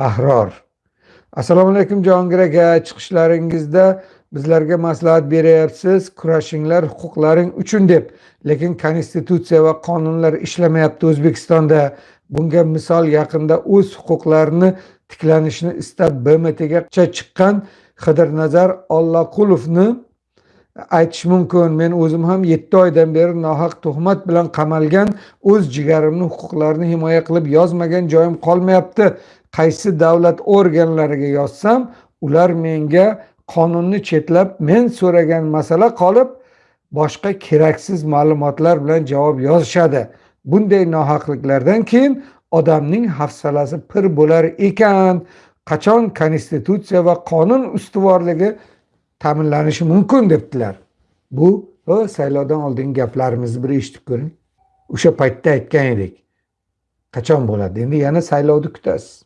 ahror. Assalomu alaykum jahongir aka chiqishlaringizda bizlarga maslahat beryapsiz. Kurashinglar huquqlaring uchun deb. Lekin konstitutsiya va qonunlar ishlamayapti o'zbekistonda. Bunga misol yaqinda o'z huquqlarini tiklanishni istab bmtga chiqqan qidirnazar ollaqulovni aytish mumkin. Men o'zim ham yetti oydan beri nohaq tuhmat bilan qamalgan o'z jigarimni huquqlarini himoya qilib yozmagan joyim qolmayapti. Qaysi davlat organlariga yozsam ular menga qonunni chetlab men so'ragan masala qolib boshqa keraksiz ma'lumotlar bilan javob yozishadi bunday nohaqliklardan keyin odamning hafsalasi pir bo'lar ekan. Qachon konstitutsiya va qonun ustuvorligi ta'minlanishi mumkin debdilar. Bu saylovdan oldingi gaplarimizni bir eshitib ko'ring. O'sha paytda aytgan edik. Qachon bo'ladi? Endi yana saylovni kutasiz.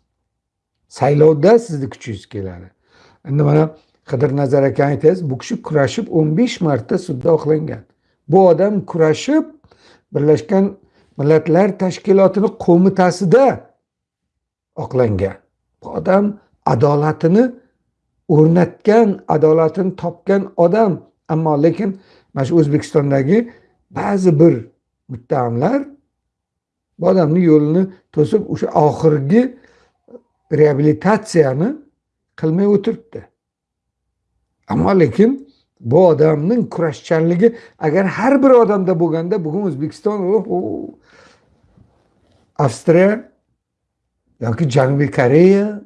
Saylovda sizni kuchingiz keladi. Endi mana qidirnazar aka aytasiz bu kishi kurashib o'n besh marta sudda oqlangan. Bu odam kurashib birlashgan millatlar tashkilotini qo'mitasida oqlangan. Bu odam adolatini o'rnatgan adolatini topgan odam. Ammo lekin mana shu o'zbekistondagi ba'zi bir muttahamlar bu odamni yo'lini to'sib o'sha oxirgi reabilitatsiyani qilmay o'tiribdi. Ammo lekin bu odamning kurashchanligi agar har bir odamda bo'lganda bugun o'zbekiston avstriya yoki janubiy koreya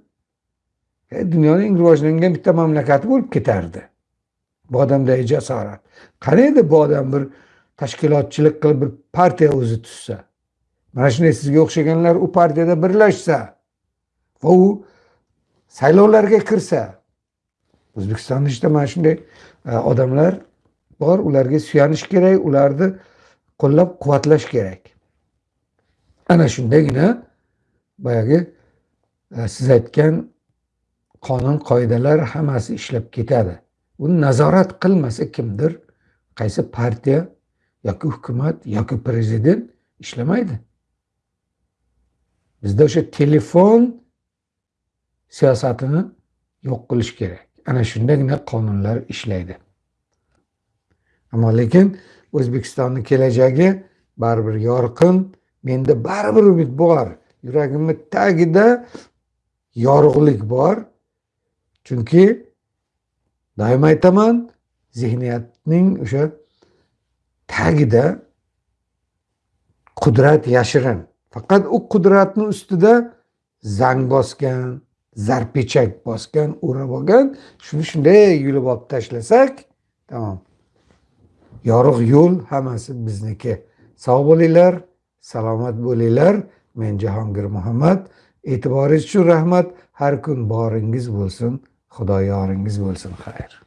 e, dunyoning eng rivojlangan bitta mamlakati bo'lib ketardi. Bu odamdagi jasorat qani edi bu odam bir tashkilotchilik qilib bir partiya o'zi tuzsa mana shunday sizga o'xshaganlar u partiyada birlashsa va u saylovlarga kirsa o'zbekistonda ichida mana shunday e, odamlar bor ularga suyanish kerak ularni qo'llab quvvatlash kerak. Ana shundagina boyagi e, siz aytgan qonun qoidalar hammasi ishlab ketadi. Uni nazorat qilmasa kimdir qaysi partiya yoki hukumat yoki prezident ishlamaydi. Bizda o'sha telefon siyosatini yo'q qilish kerak. Ana shundagina qonunlar ishlaydi. Ammo lekin o'zbekistonni kelajagi baribir yorqin menda baribir umid bor yuragimni tagida yorug'lik bor. Chunki doim aytaman zehniyatning o'sha tagida qudrat yashirin. Faqat u qudratni ustida zang bosgan zarpechak bosgan o'rab olgan. Shuni shunday yulib olib tashlasak tamom. Yorug' yo'l hammasi bizniki. Sog' bo'linglar salomat bo'linglar men jahongir muhammad. E'tiboringiz uchun rahmat. Har kun boringiz bo'lsin. Xudo yoringiz bo'lsin xayr.